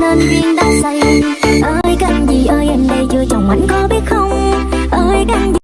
nên duyên đã xây ơi, cần gì ơi, em đây chưa chồng anh có biết không?